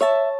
you